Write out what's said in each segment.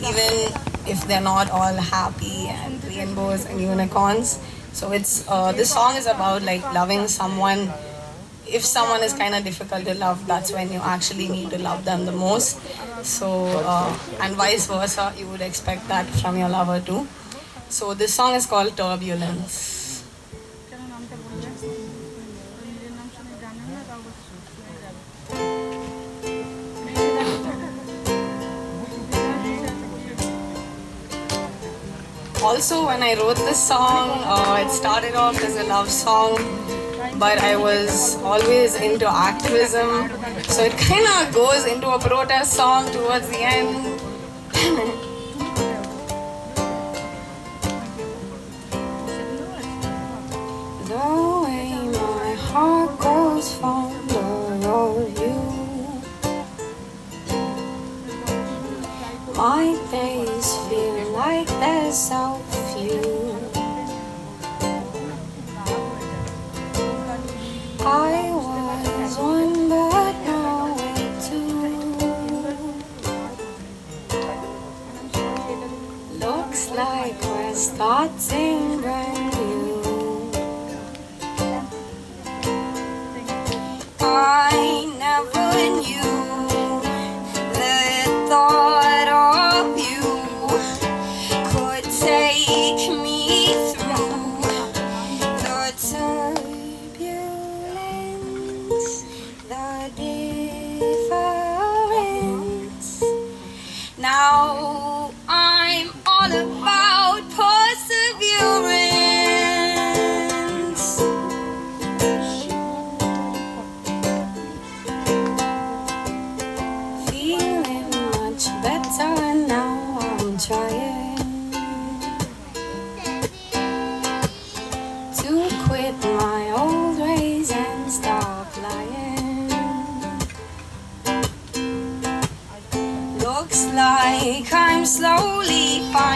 even if they're not all happy and rainbows and unicorns. So it's uh, this song is about like loving someone. If someone is kind of difficult to love, that's when you actually need to love them the most. So uh, and vice versa, you would expect that from your lover too. So this song is called Turbulence. Also, when I wrote this song, uh, it started off as a love song, but I was always into activism, so it kind of goes into a protest song towards the end. the way my heart grows fonder of you. My days feel like there's so few. Slowly finding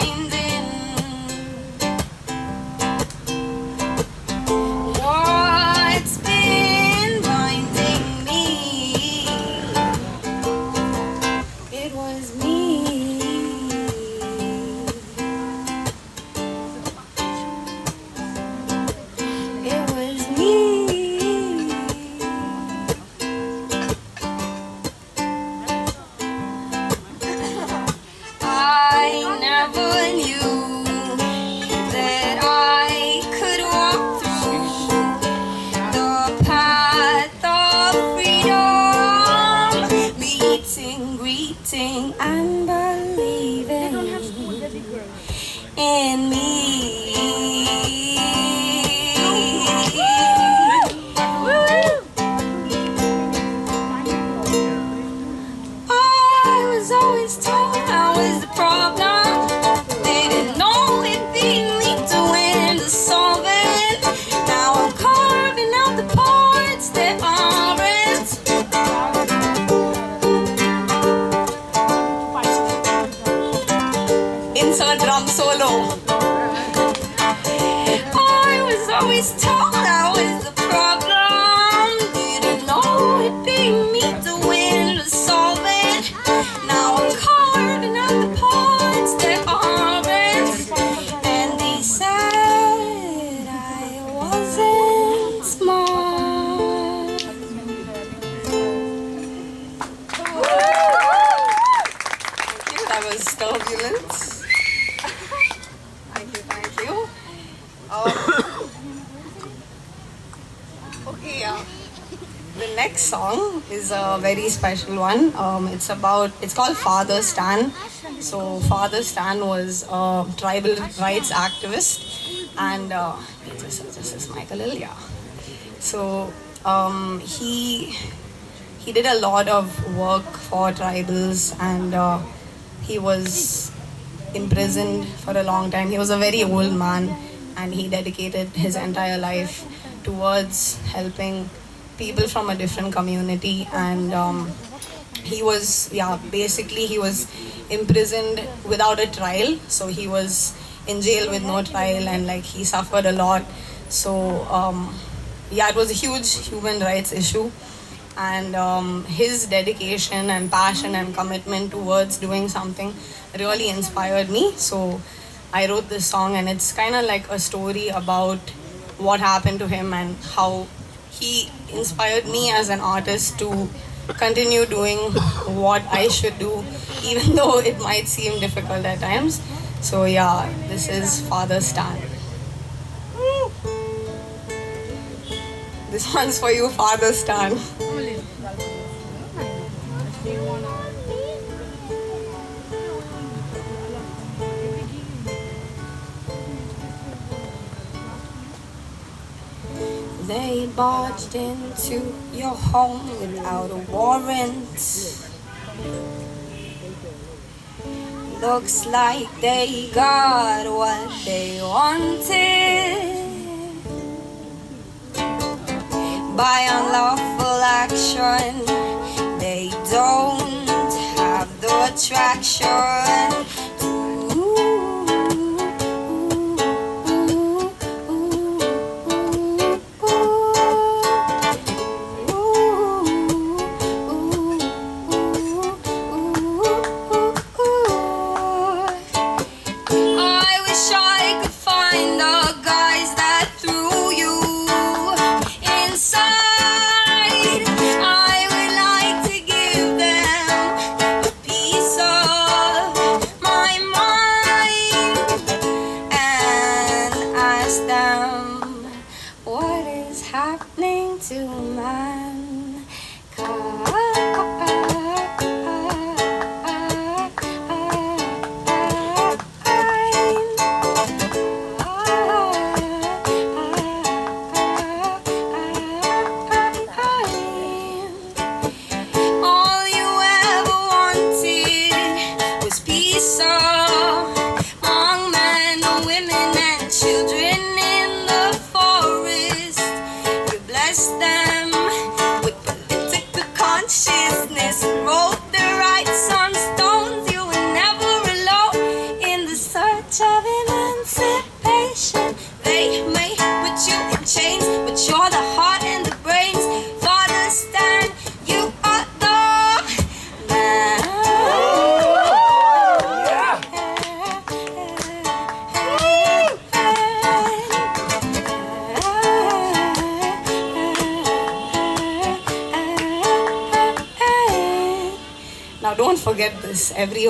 special one. Um, it's about, it's called Father Stan. So, Father Stan was a tribal rights activist, and uh, this, is, this is Michael Ilya. So, um, he he did a lot of work for tribals and uh, he was imprisoned for a long time. He was a very old man and he dedicated his entire life towards helping people from a different community and um, he was yeah basically he was imprisoned without a trial. So he was in jail with no trial and like he suffered a lot. So um, yeah it was a huge human rights issue. And um, his dedication and passion and commitment towards doing something really inspired me. So I wrote this song, and it's kind of like a story about what happened to him and how he inspired me as an artist to continue doing what I should do, even though it might seem difficult at times. So, yeah, this is Father Stan. This one's for you, Father Stan. They barged into your home without a warrant. Looks like they got what they wanted. By unlawful action, they don't have the attraction.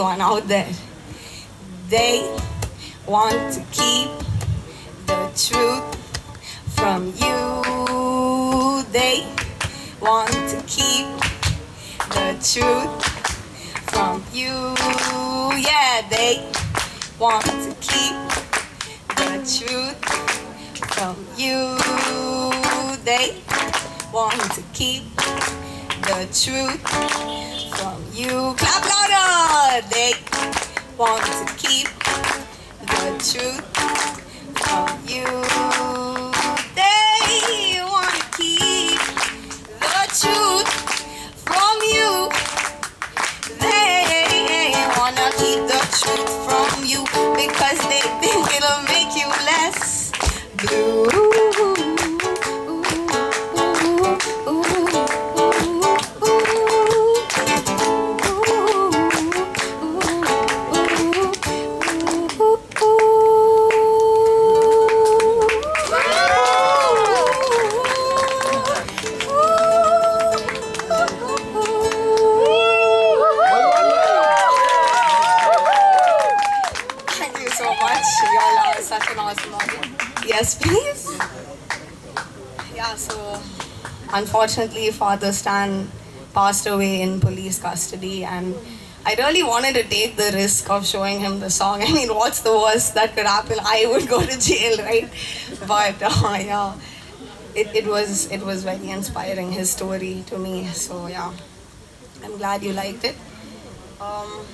Everyone out there. They want to keep the truth from you. They want to keep the truth from you. Yeah, they want to keep the truth from you. They want to keep the truth you. Clap louder! They want to keep the truth from you. They want to keep the truth from you. They wanna keep the truth from you because they think it'll make you less blue. Much. Y'all are such an awesome audience. Yes, please. Yeah, so unfortunately, Father Stan passed away in police custody, and I really wanted to take the risk of showing him the song. I mean, what's the worst that could happen? I would go to jail, right? But uh, yeah, it, it was it was very inspiring his story to me. So yeah, I'm glad you liked it. Um,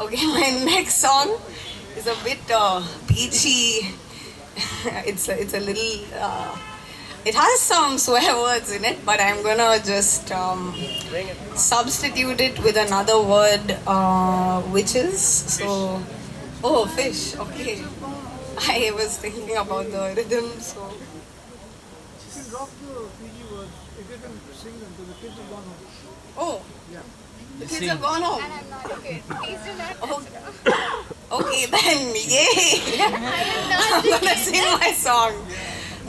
Okay, my next song is a bit uh, peachy. it's a, it's a little. Uh, it has some swear words in it, but I'm gonna just um, substitute it with another word, uh, which is so. Oh, fish. Okay. I was thinking about the rhythm, so. You can drop the PG words. If you can sing them, the kids gone home. Oh. The kids have gone home. And I'm not a kid. Please do not Oh. Okay, then, yay! I am not I'm the gonna kid. sing my song,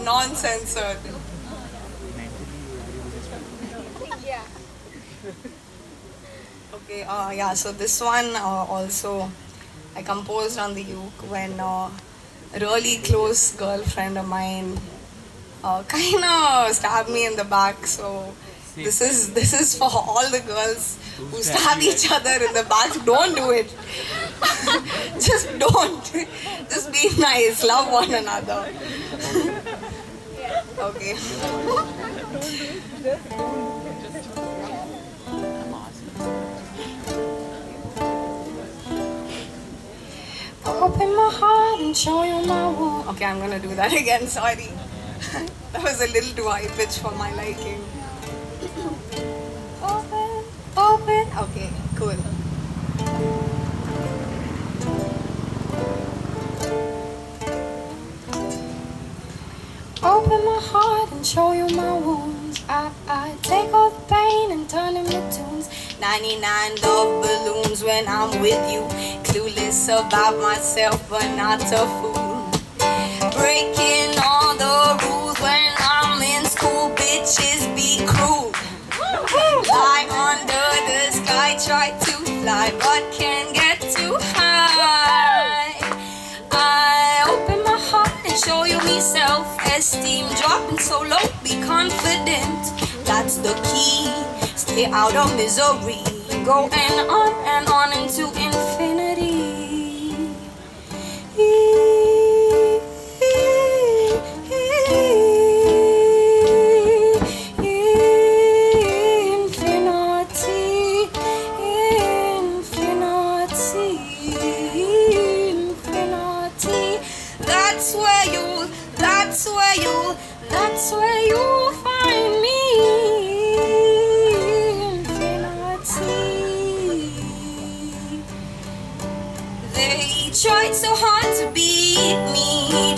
non-censored. Yeah. Okay, uh, yeah, so this one uh, also I composed on the uke when uh, a really close girlfriend of mine uh, kind of stabbed me in the back. So this is this is for all the girls who stab each other in the back. Don't do it. Just don't. Just be nice. Love one another. okay. Open my heart and show you my wound. Okay, I'm gonna do that again. Sorry. that was a little too high pitch for my liking. Open. Okay, cool. Open my heart and show you my wounds. I, I take all the pain and turn them into tunes. 99 love balloons when I'm with you. Clueless about myself, but not a fool. Breaking all fly, but can't get too high. I open my heart and show you me self-esteem. Dropping so low, be confident. That's the key. Stay out of misery. Going on and on into. Infinity,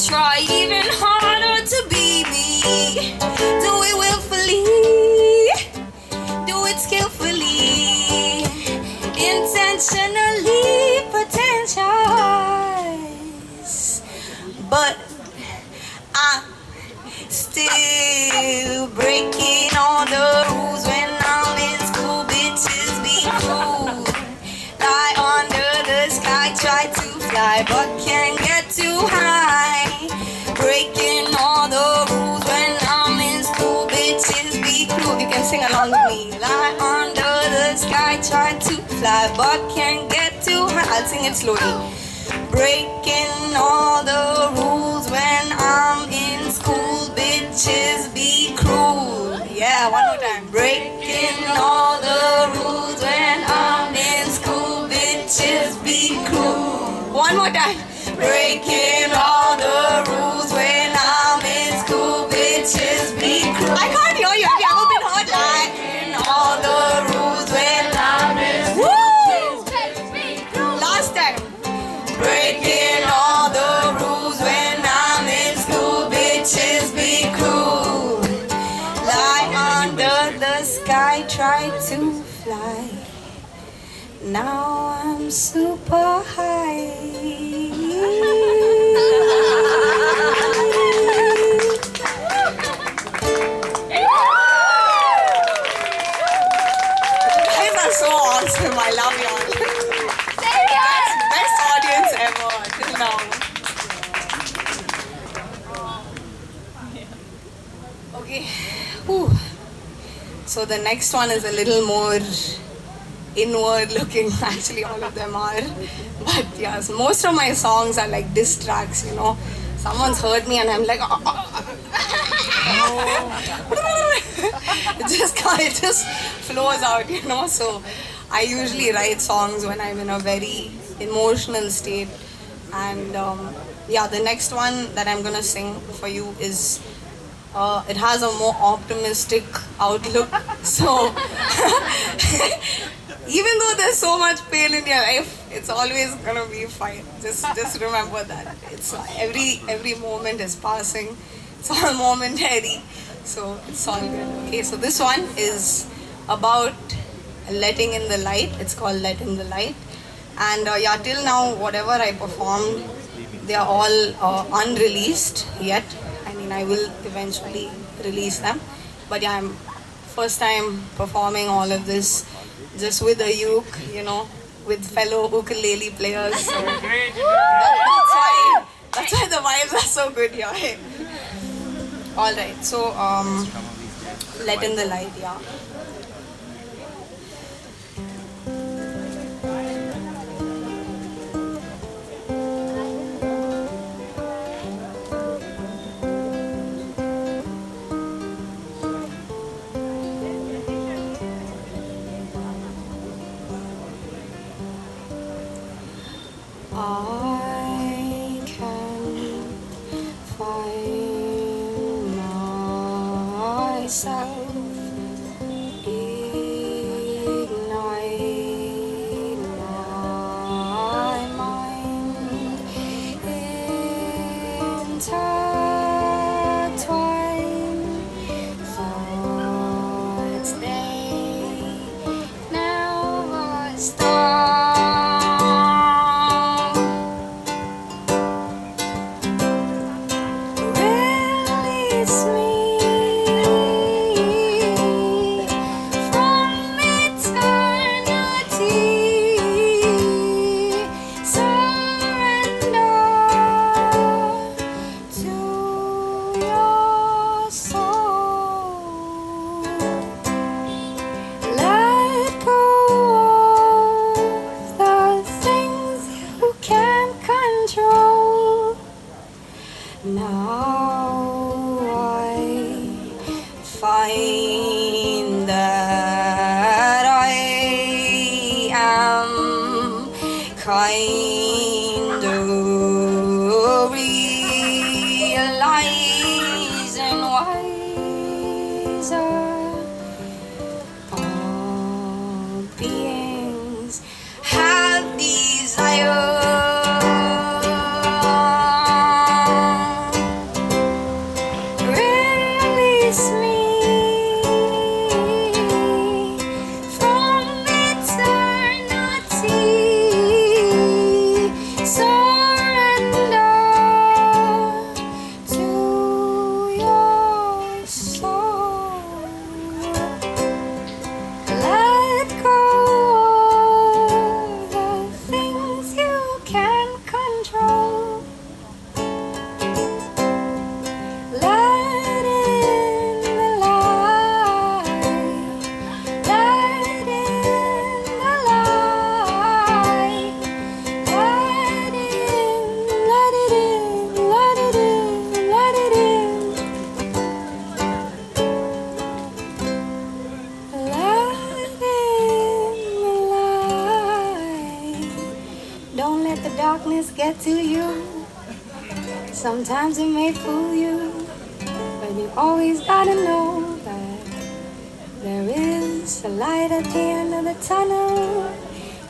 try I'll sing it slowly. Breaking all the rules when I'm in school. Bitches be cruel. Yeah, one more time. Breaking all the rules when I'm in school. Bitches be cruel. One more time. Breaking all the rules Now I'm super high. You guys are so awesome. I love y'all. Best audience ever till now. Okay. Whew. So the next one is a little more inward looking. Actually, all of them are. But yes, most of my songs are like diss tracks, you know. Someone's hurt me and I'm like, "Oh, oh, it just it just flows out, you know. So I usually write songs when I'm in a very emotional state. And um, yeah, the next one that I'm gonna sing for you is uh, it has a more optimistic outlook. So even though there's so much pain in your life, it's always gonna be fine. Just just remember that it's every every moment is passing. it's all momentary. So it's all good. Okay, so this one is about letting in the light. It's called Let in the Light. And uh, yeah, till now, whatever I performed, they are all uh, unreleased yet. I mean, I will eventually release them. But yeah, I'm first time performing all of this just with a uke, you know, with fellow ukulele players. So that's why that's why the vibes are so good here. All right, so um, let in the light, yeah. I can find myself Sometimes it may fool you, but you always gotta know that there is a light at the end of the tunnel.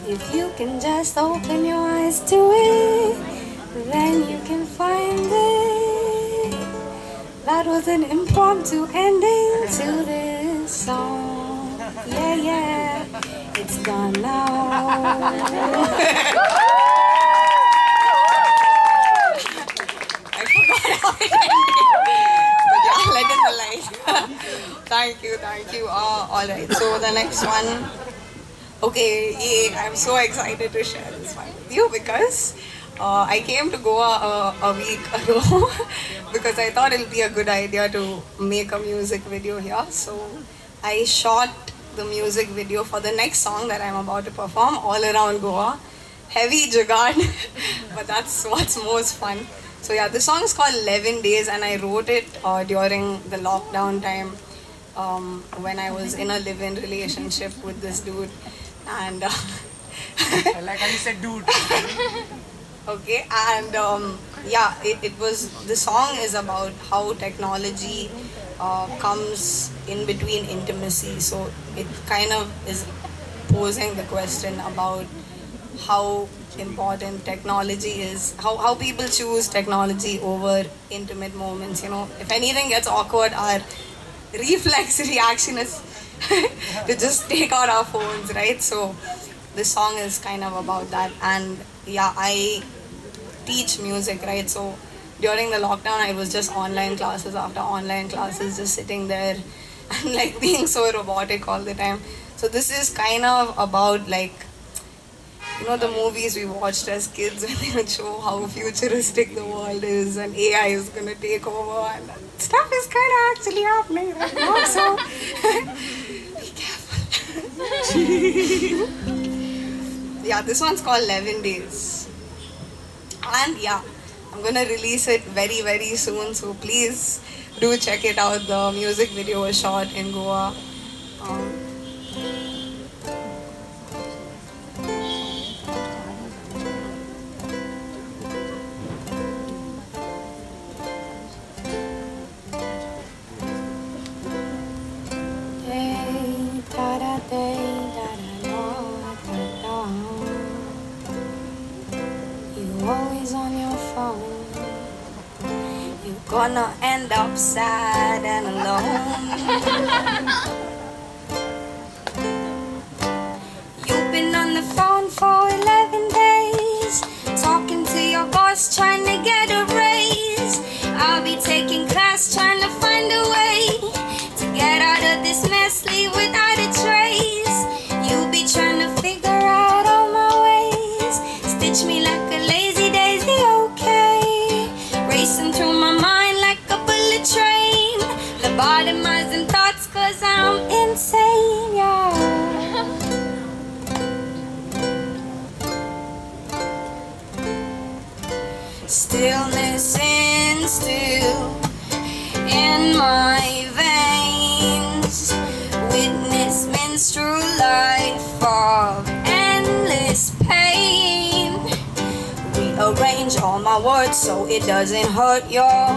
If you can just open your eyes to it, then you can find it. That was an impromptu ending to this song. Yeah, yeah, it's gone now. I thank you, thank you. Uh, all right, so the next one. Okay, yeah, I'm so excited to share this one with you because uh, I came to Goa uh, a week ago because I thought it'll be a good idea to make a music video here. So I shot the music video for the next song that I'm about to perform all around Goa. Heavy jugaad, but that's what's most fun. So yeah, the song is called 11 Days and I wrote it uh, during the lockdown time um, when I was in a live-in relationship with this dude. And uh, I like how you said dude. okay and um, yeah it, it was the song is about how technology uh, comes in between intimacy so it kind of is posing the question about how important technology is, how, how people choose technology over intimate moments. You know, if anything gets awkward, our reflex reaction is to just take out our phones, right? So this song is kind of about that. And yeah, I teach music, right? So during the lockdown, I was just online classes after online classes, just sitting there and like being so robotic all the time. So this is kind of about like you know the movies we watched as kids when they would show how futuristic the world is and AI is gonna take over and stuff is kind of actually happening right now. So be careful. yeah, this one's called 11 Days. And yeah, I'm gonna release it very, very soon. So please do check it out. The music video was shot in Goa. Um, Gonna end up sad and alone. You've been on the phone for 11 days, talking to your boss, trying to get a raise. I'll be taking class, trying to so it doesn't hurt your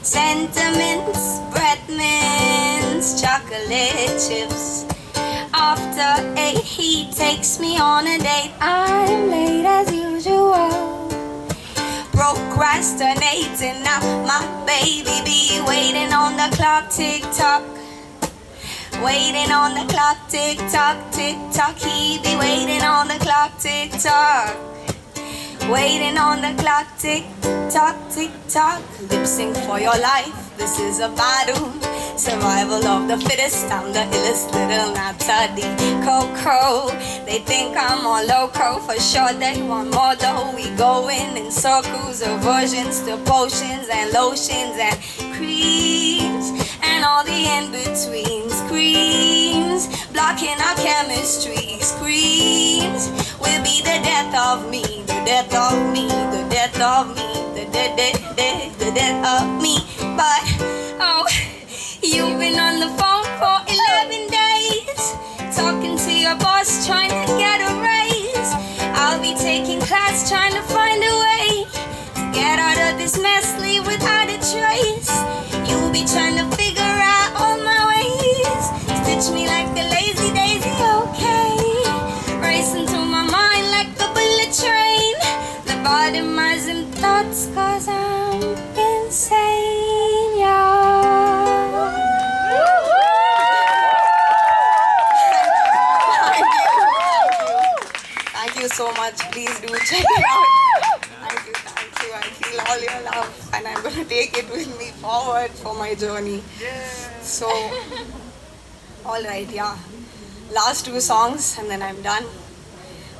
sentiments. Breath mints, chocolate chips. After eight, he takes me on a date. I'm late as usual procrastinating now my baby be waiting on the clock tick tock waiting on the clock tick tock tick tock he be waiting on the clock tick tock waiting on the clock tick tock tick tock. Lip sync for your life this is a battle. Survival of the fittest i'm the illest little napsody coco they think i'm all loco. For sure they want more though. We going in in circles aversions to potions and lotions and creams and all the in-between screams blocking our chemistry. Screams will be the death of me the death of me the death of me the death death death the death of me. But oh you've been on the phone for 11 days talking to your boss trying to get a raise. I'll be taking class trying to find a way to get out of this mess leave without a trace. You'll be trying to lobotomizing thoughts cause i'm insane yeah Thank you so much. Please do check it out. Thank you, thank you. I feel all your love and I'm going to take it with me forward for my journey. So, alright, yeah. Last two songs and then I'm done.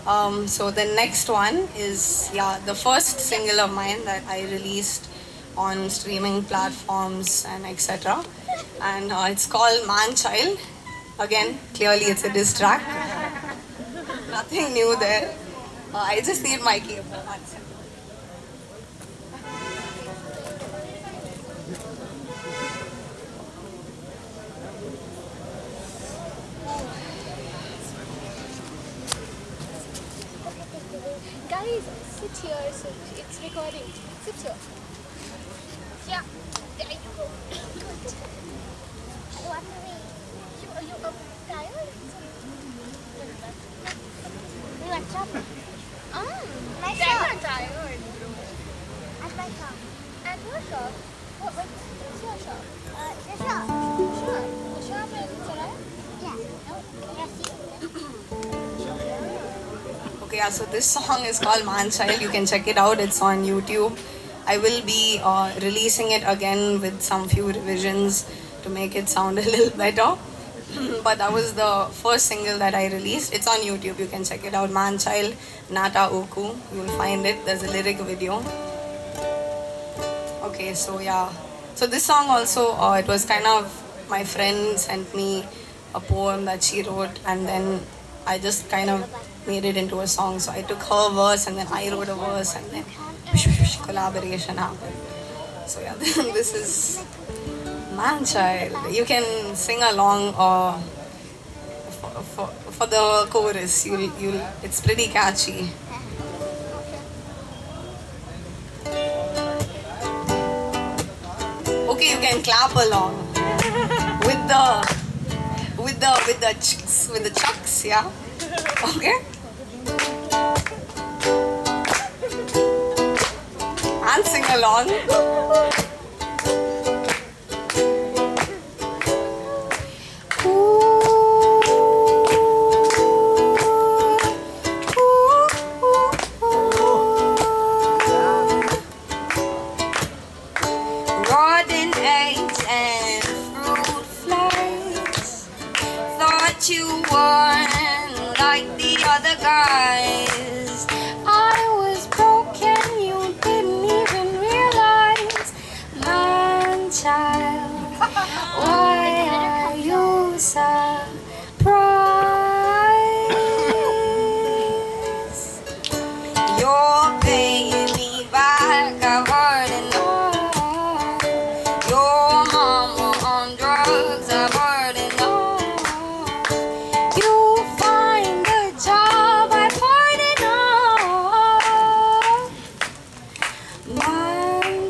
Um, so the next one is, yeah, the first single of mine that I released on streaming platforms and etc. And uh, it's called Man Child. Again, clearly it's a diss track. Nothing new there. Uh, I just need my keyboard. My shop. At your shop? What, what, what's your shop? Uh, the shop. Sure. The shop in Sarai? Yeah. Yes, Okay, yeah, so this song is called Man Child. You can check it out, it's on YouTube. I will be uh, releasing it again with some few revisions to make it sound a little better. but that was the first single that I released. It's on YouTube, you can check it out. Man Child, Nata Oku. You will find it. There's a lyric video. Okay, so yeah. So this song also, uh, it was kind of my friend sent me a poem that she wrote, and then I just kind of made it into a song. So I took her verse, and then I wrote a verse, and then collaboration happened. So yeah, this is Man Child. You can sing along uh, for, for, for the chorus. You'll, you'll, it's pretty catchy. You can clap along with the with the with the chucks with the chucks, yeah. Okay. And sing along.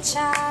My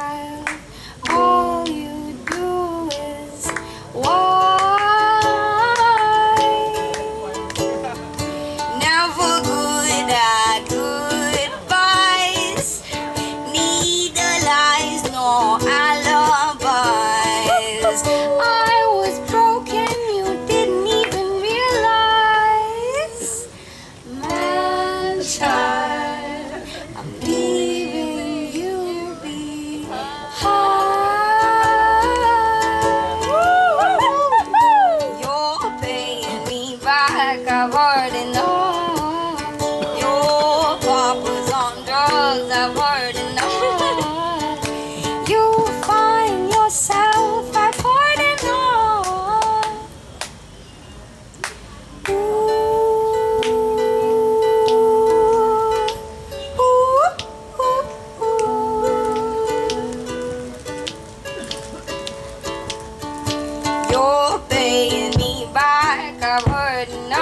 back, I've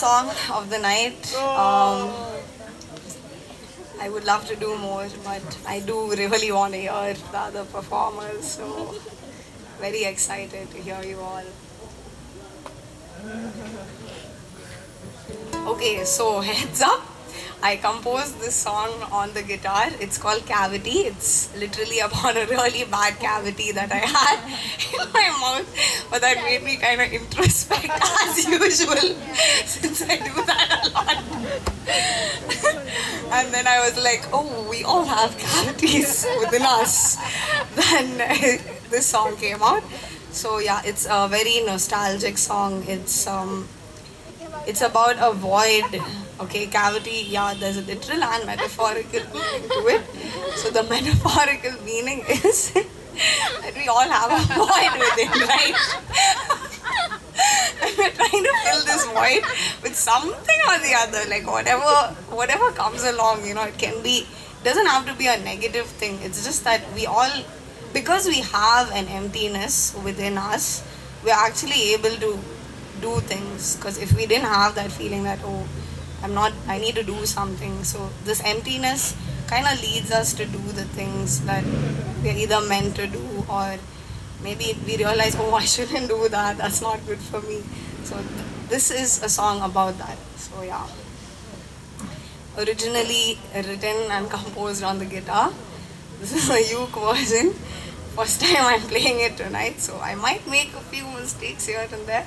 song of the night. Um, I would love to do more, but I do really want to hear the other performers. So, very excited to hear you all. Okay, so heads up. I composed this song on the guitar. It's called Cavity. It's literally about a really bad cavity that I had in my mouth, but that made me kind of introspect as usual, since I do that a lot. and then I was like, oh, we all have cavities within us. Then this song came out. So yeah, it's a very nostalgic song. It's um, it's about a void Okay, cavity, yeah, there's a literal and metaphorical meaning to it. So the metaphorical meaning is that we all have a void within, right? and we're trying to fill this void with something or the other, like whatever whatever comes along, you know, it can be doesn't have to be a negative thing. It's just that we all because we have an emptiness within us, we're actually able to do things. Because if we didn't have that feeling that oh I'm not, I need to do something. So this emptiness kind of leads us to do the things that we're either meant to do or maybe we realize, oh, I shouldn't do that. That's not good for me. So th- this is a song about that. So yeah. Originally written and composed on the guitar. This is a uke version. First time I'm playing it tonight, so I might make a few mistakes here and there.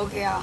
Okay, yeah.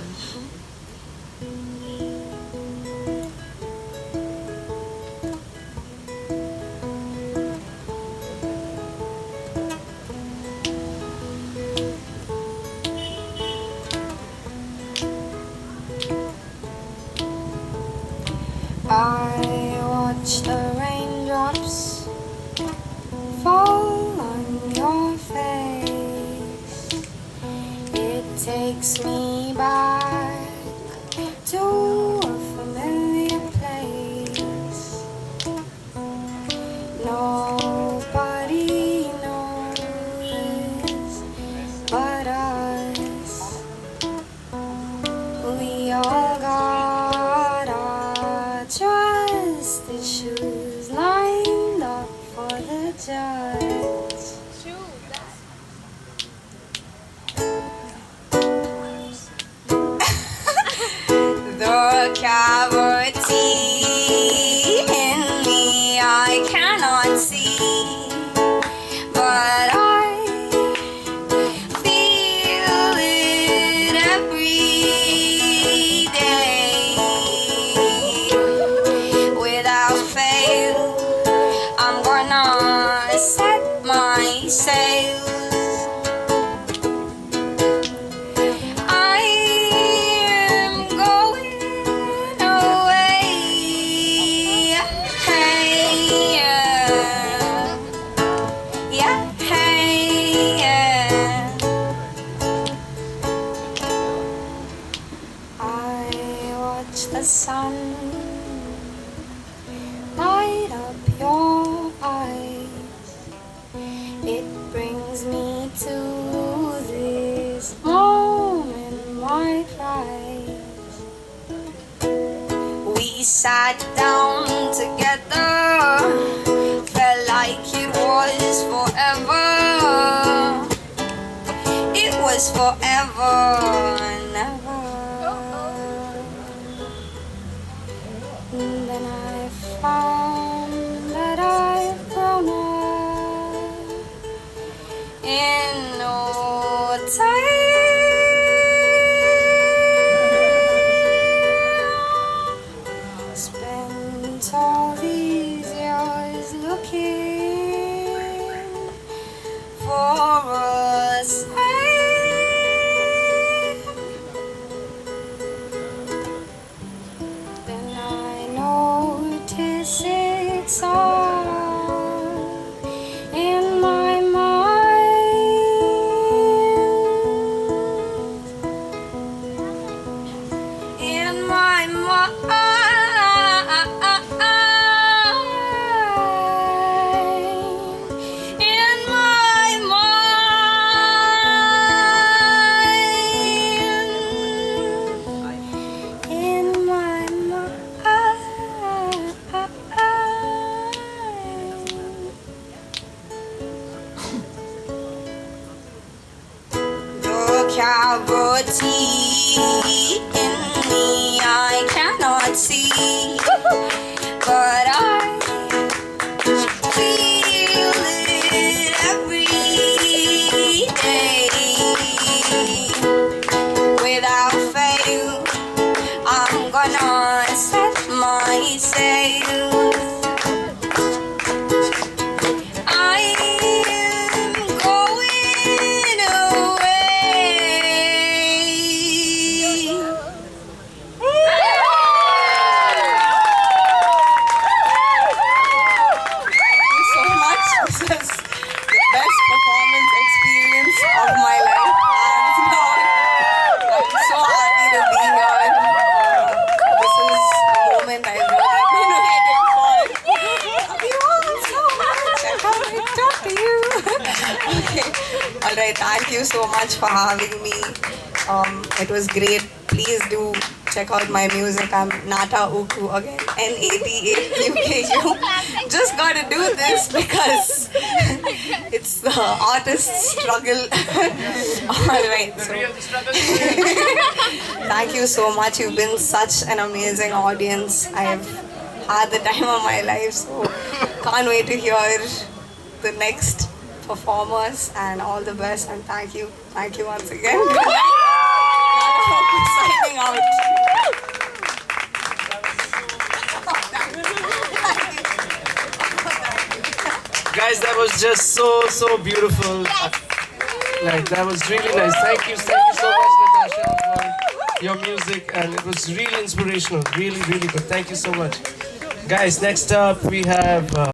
The judge. My. We sat down together, felt like it was forever. It was forever you so much for having me. Um, it was great. Please do check out my music. I'm Nata Uku again. N A T A U K U. Just gotta do this because it's the artist's struggle. All right. So thank you so much. You've been such an amazing audience. I've had the time of my life. So can't wait to hear the next performers and all the best and thank you thank you once again signing out Guys, that was just so, so beautiful. Like, that was really nice. Thank you, thank you so much, Natasha, for your music. And it was really inspirational. Really, really good. Thank you so much. Guys, next up we have. Uh,